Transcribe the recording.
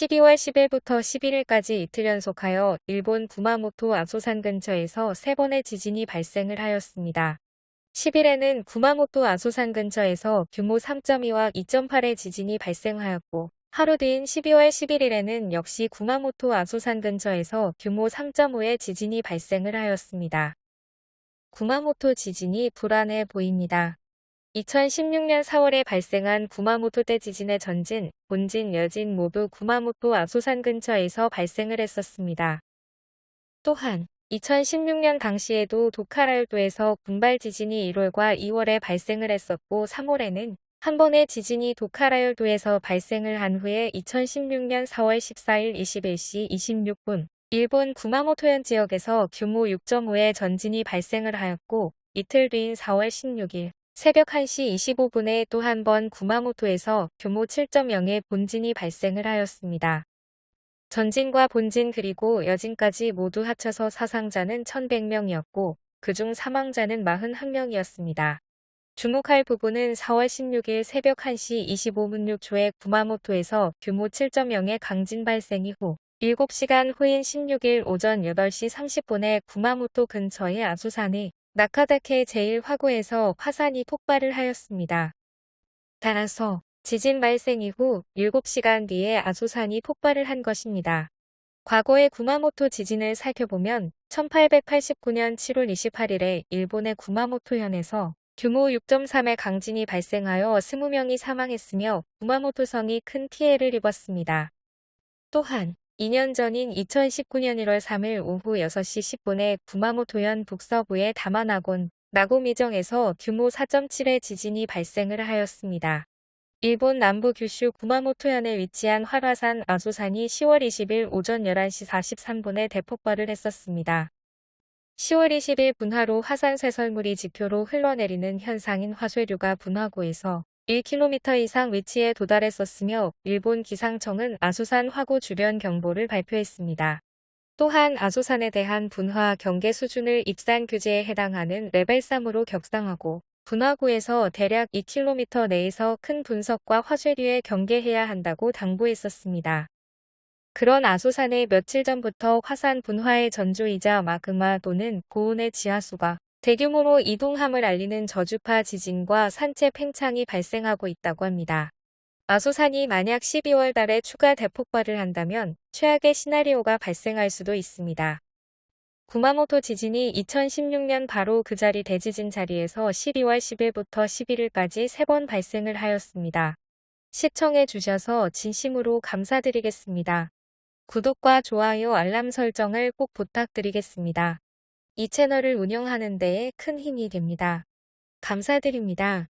12월 10일부터 11일까지 이틀 연속하여 일본 구마모토 아소산 근처에서 3번의 지진이 발생을 하였습니다. 10일에는 구마모토 아소산 근처에서 규모 3.2와 2.8의 지진이 발생하였고 하루 뒤인 12월 11일에는 역시 구마모토 아소산 근처에서 규모 3.5의 지진이 발생을 하였습니다. 구마모토 지진이 불안해 보입니다. 2016년 4월에 발생한 구마모토 대 지진의 전진, 본진, 여진 모두 구마모토 아소산 근처에서 발생을 했었습니다. 또한 2016년 당시에도 도카라열도에서 군발 지진이 1월과 2월에 발생을 했었고 3월에는 한 번의 지진이 도카라열도에서 발생을 한 후에 2016년 4월 14일 21시 26분 일본 구마모토현 지역에서 규모 6.5의 전진이 발생을 하였고 이틀 뒤인 4월 16일 새벽 1시 25분에 또 한 번 구마모토에서 규모 7.0의 본진이 발생을 하였습니다. 전진과 본진 그리고 여진까지 모두 합쳐서 사상자는 1100명이었고 그중 사망자는 41명이었습니다. 주목할 부분은 4월 16일 새벽 1시 25분 6초에 구마모토에서 규모 7.0의 강진 발생 이후 7시간 후인 16일 오전 8시 30분에 구마모토 근처의 아수산의 나카다케 제1화구에서 화산이 폭발을 하였습니다. 따라서 지진 발생 이후 7시간 뒤에 아소산이 폭발을 한 것입니다. 과거의 구마모토 지진을 살펴보면 1889년 7월 28일에 일본의 구마모토현에서 규모 6.3의 강진이 발생하여 20명이 사망했으며 구마모토성이 큰 피해를 입었습니다. 또한 2년 전인 2019년 1월 3일 오후 6시 10분에 구마모토현 북서부의 다마나곤 나고미정에서 규모 4.7의 지진이 발생을 하였습니다. 일본 남부 규슈 구마모토현에 위치한 활화산 아소산이 10월 20일 오전 11시 43분에 대폭발을 했었습니다. 10월 20일 분화로 화산 쇄설물이 지표로 흘러내리는 현상인 화쇄류가 분화구에서 1km 이상 위치에 도달했었으며 일본 기상청은 아소산 화구 주변 경보를 발표했습니다. 또한 아소산에 대한 분화 경계 수준을 입산 규제에 해당하는 레벨 3으로 격상하고 분화구에서 대략 2km 내에서 큰 분석과 화쇄류에 경계해야 한다고 당부했었습니다. 그런 아소산에 며칠 전부터 화산 분화의 전조이자 마그마 또는 고온의 지하수가 대규모로 이동함을 알리는 저주파 지진과 산체 팽창이 발생하고 있다고 합니다. 아소산이 만약 12월 달에 추가 대폭발을 한다면 최악의 시나리오가 발생할 수도 있습니다. 구마모토 지진이 2016년 바로 그 자리 대지진 자리에서 12월 10일부터 11일까지 3번 발생을 하였습니다. 시청해 주셔서 진심으로 감사드리겠습니다. 구독과 좋아요 알람 설정을 꼭 부탁드리겠습니다. 이 채널을 운영하는 데에 큰 힘이 됩니다. 감사드립니다.